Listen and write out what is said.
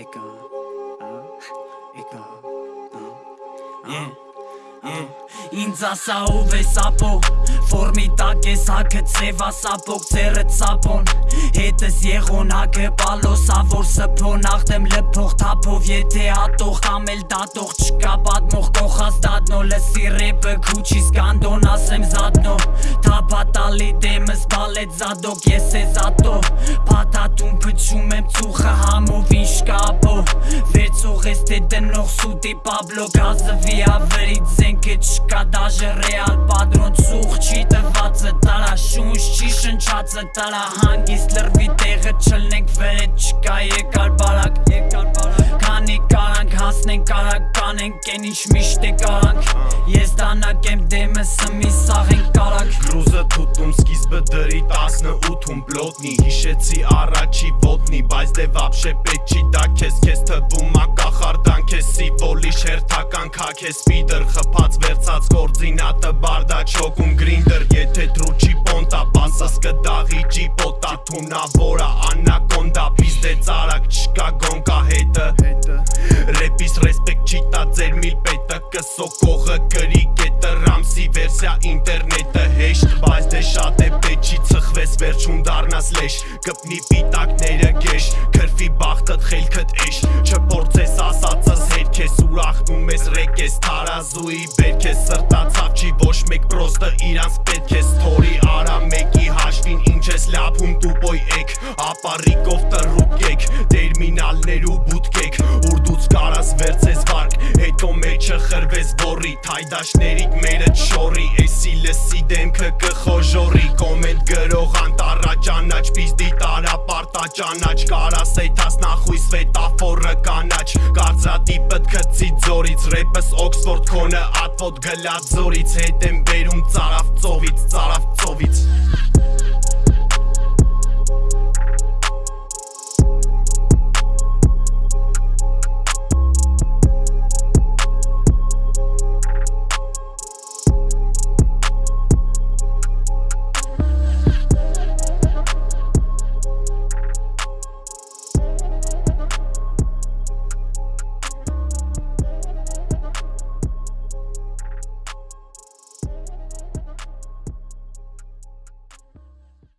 եկա եկա Yeah Yeah Ինձ ասա ով է սապո Ֆորմի տակ ես հակը ծև ասապոք ծերը ծապոն Հետս եղոնակը պալոսա որ սպոն Աղտեմ լպող թապով եթե հատող կամ էլ դատող չկա պատմող կողած դատնո լսի ռեպը քուչի սկանդոն ասեմ զատնո Թապատալի դեմս բալեց զադոք ես է զատո Պատատում փչում եմ ծուխը սուտի պաբլո գազվի ավերից զենքը չկա դաժը ռեալ պատրոն ծուխ չի տվածը տարա շունչ չի շնչածը տարա հանգիստ լրվի տեղը չլնենք վերետ չկա եկար բարակ եկար բարակ քանի կարանք հասնենք կարակ կանենք են ինչ միշտ է կարանք ես դանակ եմ դեմս ըմի սաղենք կարակ Գրուզը թուտում սկիզբը դրի 18-ում պլոտնի Հիշեցի առաջի ոտնի, բայց դե վապշե պետք չի դա քեզ շերթական քա քեզ պիդր Խփած վերցած կորձինատը բարդա չոքում գրինդր Եթե դրուչի պոնտա, բասս կդաղի ջիպոտա Թունավորա անակոնդա, պիզդե ծարակ չկա գոնկա հետը Ռեպիս ռեսպեկտ չի տա ձեր միլ պետը Կսոկողը գրի կետը Ռամսի վերսիա ինտերնետը հեշտ Բայց դե շատ է պետ չի ծխվես վերջում դարնաս լեշ Կպնի պիտակները գեշ Քրվի բախտըտ խելքըտ էշ Չպործես ասածս ես Թարազուի բերք ես սրտացավ չի ոչ մեկ պրոստը իրանց պետք ես Թորի արա մեկի հաշվին ինչ ես լապում տուպոյ եկ Ապարիկով տրուկ եք Տերմինալներ ու բուտկեք Ուրդուց կարաս վերցես վարկ Հետո մեջը խրվես որի Թայդաշներիք մերը չորի լսի դեմքը կխոժորի Կոմենտ գրող անտարա ճանաչ Պիզդի տարա պարտա ճանաչ Կարաս էթաս նախույս վետաֆորը կանաչ Կարծրատիպըտ կծի ձորից Ռեպս օքսվորդ քոնը ատվոտ գլած զորից Հետ եմ բերում ծարավ ծովից, ծարավ ծովից